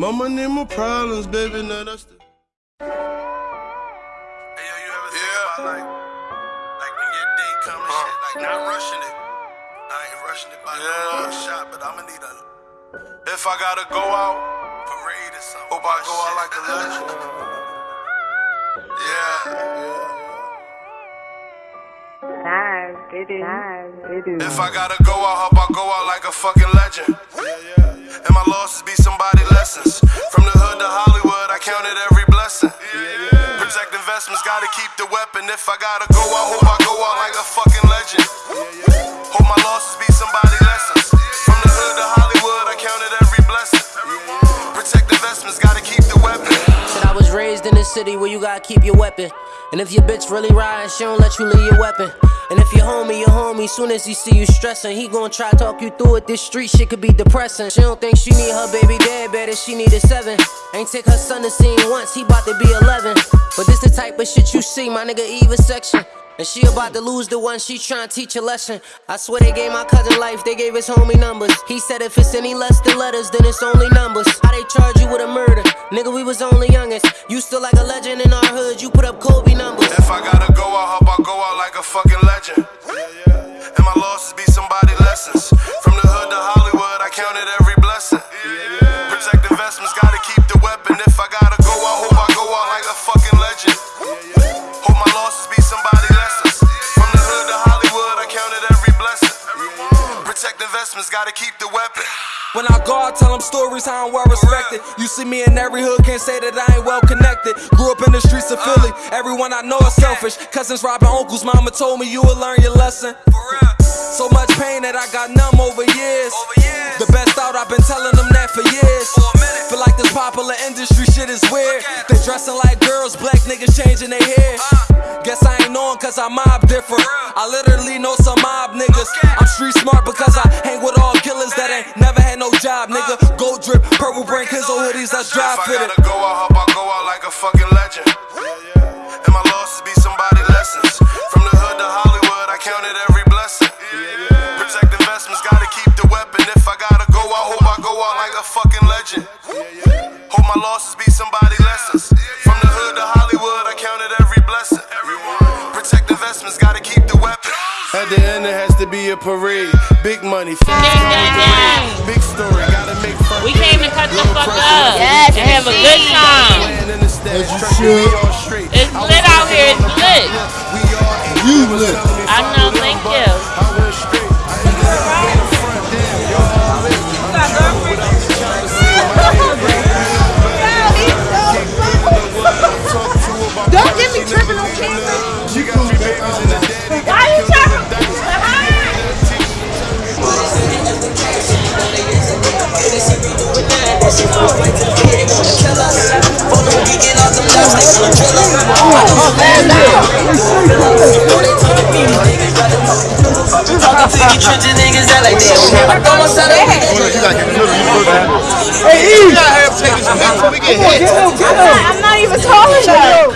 More money, more problems, baby. Now that's the. Hey, yo, you ever think about like, like when your day come and shit, like not rushing it. I ain't rushing it by no long shot, but I'ma need a. If I gotta go out, parade or something. Hope I go out like a legend. Nice, did it. Nice, did it. If I gotta go out, hope I go out like a fucking legend. And my losses be somebody lessons. From the hood to Hollywood, I counted every blessing. Protect investments, gotta keep the weapon. If I gotta go I hope I go out like a fucking legend. Hope my losses be somebody lessons. From the hood to Hollywood, I counted every blessing. Protect investments, gotta keep the weapon. Said I was raised in the city where you gotta keep your weapon. And if your bitch really riding, she don't let you leave your weapon. And if your homie, your homie, soon as he see you stressing, he gon' try talk you through it. This street shit could be depressing. She don't think she need her baby dad better, she need a seven. Ain't take her son to see him once, he bout to be 11. But this the type of shit you see, my nigga Eva section. And she about to lose the one she tryna teach a lesson. I swear they gave my cousin life, they gave his homie numbers. He said if it's any less than letters, then it's only numbers. How they charge you with a murder? Nigga, we was only youngest. You still like a legend in our hood, you put up Kobe numbers. If I gotta go out, hope I go out like a fucking legend. Protect gotta keep the weapon. When I go out, tell them stories how I'm well respected. You see me in every hood, can't say that I ain't well connected. Grew up in the streets of Philly, everyone I know is selfish. Cousins robbing uncles, mama told me you will learn your lesson. So much pain that I got numb over years. The best out, I've been telling them that for years. Feel like this popular industry shit is weird. They dressing like girls, black niggas changing their hair. Guess I ain't knowing cause I mob different. I literally know some mob niggas. Purple brain, Kenzo hoodies, that's dry If I fitted. gotta go out, hope I go out like a fucking legend. And my losses be somebody lessons. From the hood to Hollywood, I counted every blessing. Protect investments, gotta keep the weapon. If I gotta go out, hope I go out like a fucking legend. Hope my losses be somebody lessons. From the hood to Hollywood, I counted every blessing. Protect investments, gotta keep the weapon. At the end, it has to be a parade. Big money, fast Gang, gang, gang. Big story, gotta make fun. We came to cut the Real fuck up Yes, and have a good time. Land in the stats, As you should. we all straight. It's I lit out here, it's the lit. We all ate. You lit. I know, I'm not even tall enough.